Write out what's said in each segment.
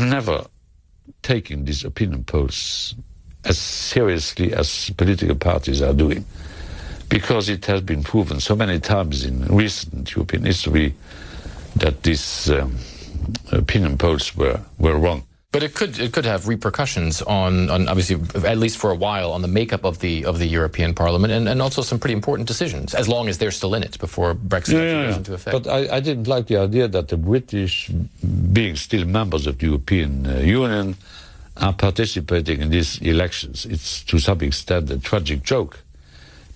I'm never taking these opinion polls as seriously as political parties are doing, because it has been proven so many times in recent European history that these um, opinion polls were, were wrong. But it could it could have repercussions on, on obviously at least for a while on the makeup of the of the European Parliament and, and also some pretty important decisions as long as they're still in it before Brexit yeah, yeah, goes into effect. But I, I, didn't like the idea that the British, being still members of the European uh, Union, are participating in these elections. It's to some extent a tragic joke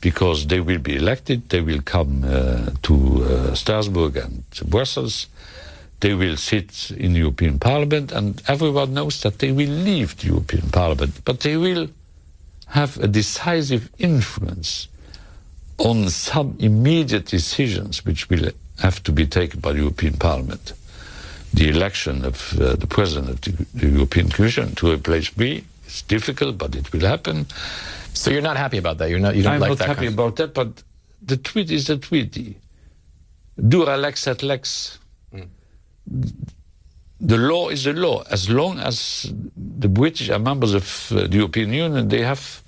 because they will be elected, they will come uh, to uh, Strasbourg and Brussels they will sit in the European Parliament, and everyone knows that they will leave the European Parliament, but they will have a decisive influence on some immediate decisions which will have to be taken by the European Parliament. The election of uh, the President of the, the European Commission to replace me is difficult, but it will happen. So you're not happy about that? You're not. You don't like that? I'm like not that happy about that, but the treaty is the treaty. Dura lex sed lex the law is the law. As long as the British are members of uh, the European Union, they have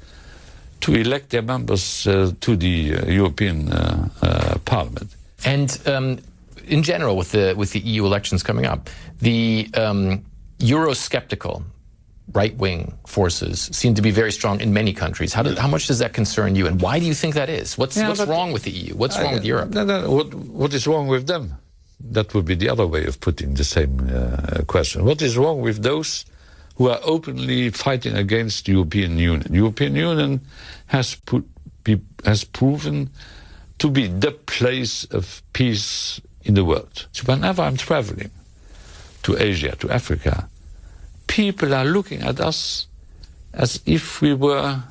to elect their members uh, to the uh, European uh, uh, Parliament. And um, in general, with the with the EU elections coming up, the um, Eurosceptical right-wing forces seem to be very strong in many countries. How, do, how, much does that concern you, and why do you think that is? What's yeah, what's wrong with the EU? What's I, wrong with Europe? No, no, what, what is wrong with them? That would be the other way of putting the same uh, question. What is wrong with those who are openly fighting against the European Union? The European Union has, put, be, has proven to be the place of peace in the world. So whenever I'm traveling to Asia, to Africa, people are looking at us as if we were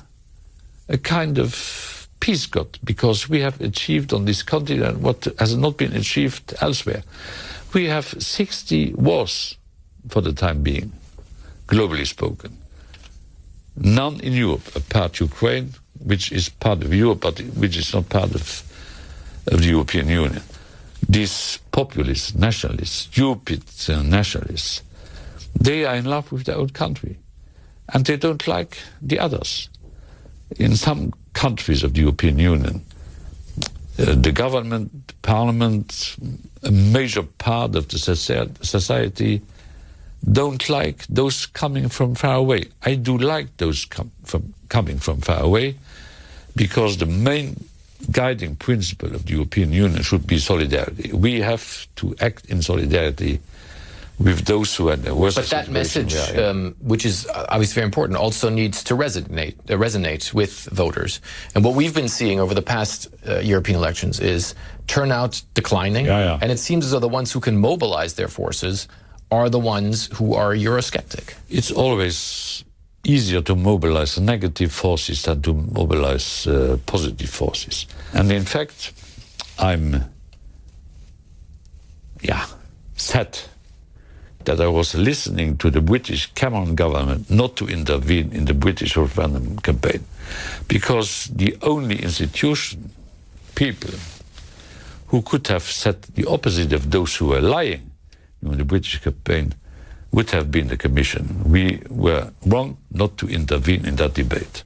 a kind of peace God because we have achieved on this continent what has not been achieved elsewhere. We have 60 wars for the time being, globally spoken. None in Europe, apart Ukraine, which is part of Europe, but which is not part of, of the European Union. These populists, nationalists, stupid uh, nationalists, they are in love with their own country. And they don't like the others. In some countries of the European Union, uh, the government, parliament, a major part of the society don't like those coming from far away. I do like those com from coming from far away because the main guiding principle of the European Union should be solidarity. We have to act in solidarity with those who are the worst. But that message, um, which is uh, obviously very important, also needs to resonate uh, resonate with voters. And what we've been seeing over the past uh, European elections is turnout declining, yeah, yeah. and it seems as though the ones who can mobilize their forces are the ones who are Eurosceptic. It's always easier to mobilize negative forces than to mobilize uh, positive forces. And in fact, I'm, yeah, sad that I was listening to the British Cameron government not to intervene in the British referendum campaign because the only institution, people, who could have said the opposite of those who were lying in the British campaign would have been the Commission. We were wrong not to intervene in that debate.